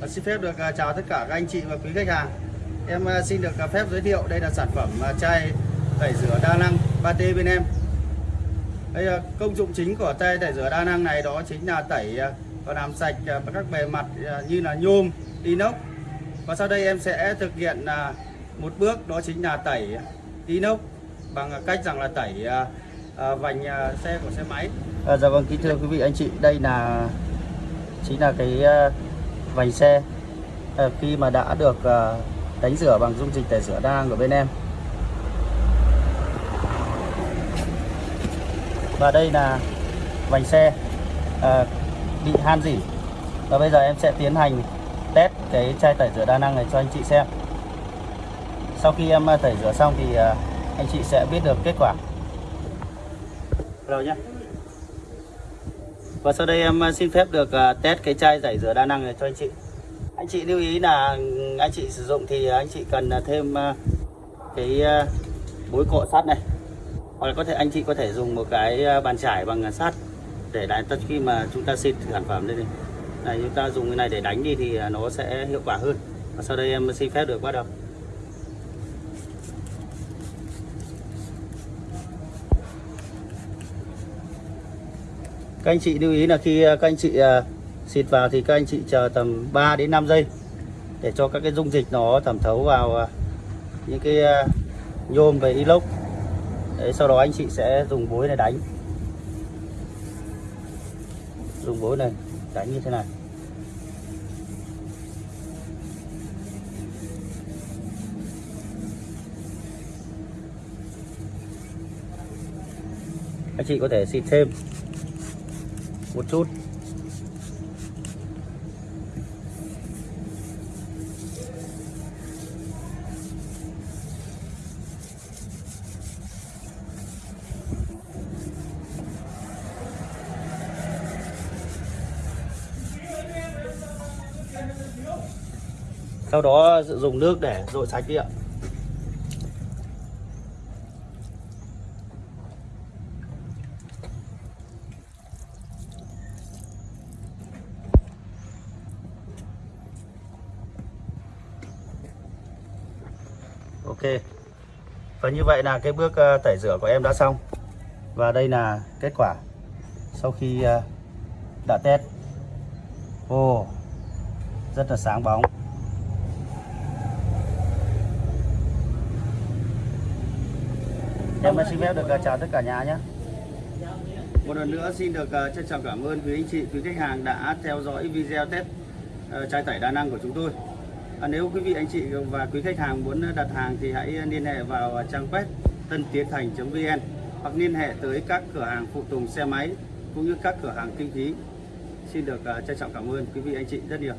Và xin phép được à, chào tất cả các anh chị và quý khách hàng. Em à, xin được à, phép giới thiệu đây là sản phẩm chai tẩy rửa đa năng 3T bên em. Đây công dụng chính của chai tẩy rửa đa năng này đó chính là tẩy và làm sạch các bề mặt như là nhôm, inox. Và sau đây em sẽ thực hiện một bước đó chính là tẩy inox bằng cách rằng là tẩy vành xe của xe máy. À, dạ vâng kính thưa quý vị anh chị, đây là chính là cái vành xe ờ, khi mà đã được ờ, đánh rửa bằng dung dịch tẩy rửa đa năng của bên em. Và đây là vành xe ờ, bị han dỉ Và bây giờ em sẽ tiến hành test cái chai tẩy rửa đa năng này cho anh chị xem. Sau khi em tẩy rửa xong thì anh chị sẽ biết được kết quả. Rồi nhé. Và sau đây em ờ, xin phép được ờ, test cái chai giải rửa đa năng này cho anh chị. Anh chị lưu ý là anh chị sử dụng thì anh chị cần ờ, thêm cái bối cọ sắt này. Hoặc là có thể, anh chị có thể dùng một cái bàn chải bằng sắt để đánh tất khi mà chúng ta xịt sản phẩm lên này. này, chúng ta dùng cái này để đánh đi thì nó sẽ hiệu quả hơn. Và sau đây em xin phép được bắt đầu. Các anh chị lưu ý là khi à, các anh chị à, xịt vào thì các anh chị chờ tầm 3 đến 5 giây để cho các cái dung dịch nó thẩm thấu vào à, những cái nhôm về inox. Đấy, sau đó anh chị sẽ dùng bối này đánh. Dùng bối này đánh như thế này. Anh chị có thể xịt thêm một chút. Sau đó dùng nước để dội sạch đi ạ. Ok. Và như vậy là cái bước ờ, tẩy rửa của em đã xong. Và đây là kết quả Sau khi ờ, đã test. Ồ Rất là sáng bóng. Em xin phép được ờ, chào tất cả nhà nhé. Một lần nữa xin được trân trọng cảm ơn quý anh chị, quý khách hàng đã theo dõi video test chai tẩy đa năng của chúng tôi. À, nếu quý vị anh chị và quý khách hàng muốn đặt hàng thì hãy liên hệ vào trang web tân tiến thành.vn hoặc liên hệ tới các cửa hàng phụ tùng xe máy cũng như các cửa hàng kinh khí. Xin được à, trân trọng cảm ơn quý vị anh chị rất nhiều.